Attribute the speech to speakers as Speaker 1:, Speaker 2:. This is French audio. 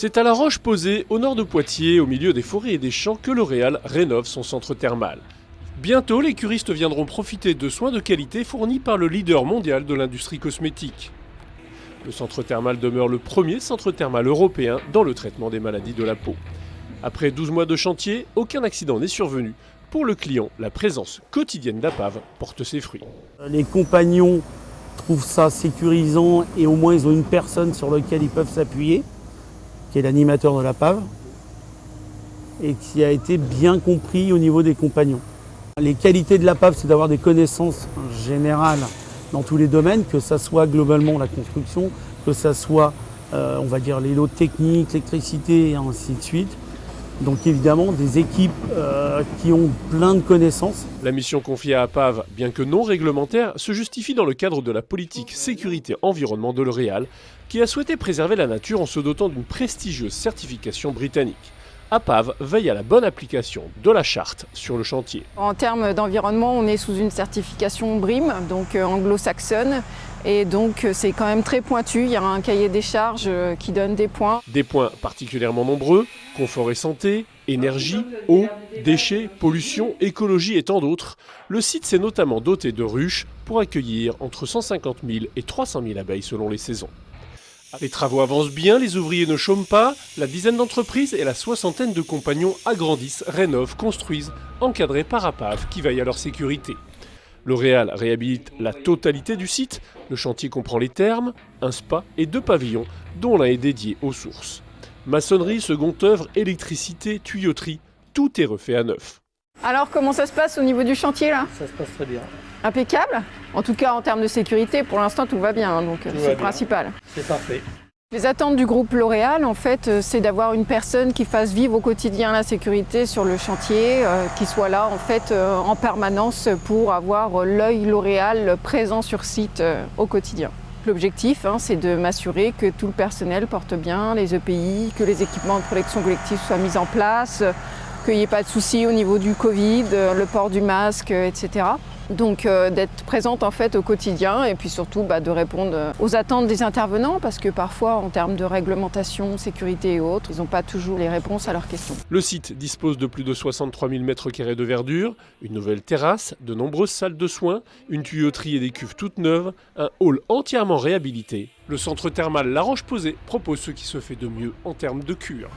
Speaker 1: C'est à la Roche posée, au nord de Poitiers, au milieu des forêts et des champs, que L'Oréal rénove son centre thermal. Bientôt, les curistes viendront profiter de soins de qualité fournis par le leader mondial de l'industrie cosmétique. Le centre thermal demeure le premier centre thermal européen dans le traitement des maladies de la peau. Après 12 mois de chantier, aucun accident n'est survenu. Pour le client, la présence quotidienne d'APAV porte ses fruits.
Speaker 2: Les compagnons trouvent ça sécurisant et au moins ils ont une personne sur laquelle ils peuvent s'appuyer qui est l'animateur de la PAV, et qui a été bien compris au niveau des compagnons. Les qualités de la PAV, c'est d'avoir des connaissances générales dans tous les domaines, que ce soit globalement la construction, que ce soit, euh, on va dire, les lots techniques, l'électricité et ainsi de suite. Donc évidemment, des équipes euh, qui ont plein de connaissances.
Speaker 1: La mission confiée à APAV, bien que non réglementaire, se justifie dans le cadre de la politique sécurité-environnement de L'Oréal, qui a souhaité préserver la nature en se dotant d'une prestigieuse certification britannique. APAV veille à la bonne application de la charte sur le chantier.
Speaker 3: En termes d'environnement, on est sous une certification BRIM, donc euh, anglo-saxonne, et donc euh, c'est quand même très pointu, il y a un cahier des charges qui donne des points.
Speaker 1: Des points particulièrement nombreux, confort et santé, énergie, eau, déchets, pollution, écologie et tant d'autres. Le site s'est notamment doté de ruches pour accueillir entre 150 000 et 300 000 abeilles selon les saisons. Les travaux avancent bien, les ouvriers ne chôment pas, la dizaine d'entreprises et la soixantaine de compagnons agrandissent, rénovent, construisent, encadrés par APAV qui veille à leur sécurité. L'Oréal réhabilite la totalité du site, le chantier comprend les thermes, un spa et deux pavillons, dont l'un est dédié aux sources. Maçonnerie, second œuvre, électricité, tuyauterie, tout est refait à neuf.
Speaker 3: Alors comment ça se passe au niveau du chantier là?
Speaker 2: Ça se passe très bien.
Speaker 3: Impeccable? En tout cas en termes de sécurité, pour l'instant tout va bien, hein, donc c'est le principal.
Speaker 2: C'est parfait.
Speaker 3: Les attentes du groupe L'Oréal, en fait, euh, c'est d'avoir une personne qui fasse vivre au quotidien la sécurité sur le chantier, euh, qui soit là en fait euh, en permanence pour avoir l'œil L'Oréal présent sur site au quotidien. L'objectif, hein, c'est de m'assurer que tout le personnel porte bien les EPI, que les équipements de protection collective soient mis en place, qu'il n'y ait pas de soucis au niveau du Covid, le port du masque, etc. Donc euh, d'être présente en fait au quotidien et puis surtout bah, de répondre euh, aux attentes des intervenants parce que parfois en termes de réglementation, sécurité et autres, ils n'ont pas toujours les réponses à leurs questions.
Speaker 1: Le site dispose de plus de 63 000 m2 de verdure, une nouvelle terrasse, de nombreuses salles de soins, une tuyauterie et des cuves toutes neuves, un hall entièrement réhabilité. Le centre thermal La Roche-Posay propose ce qui se fait de mieux en termes de cure.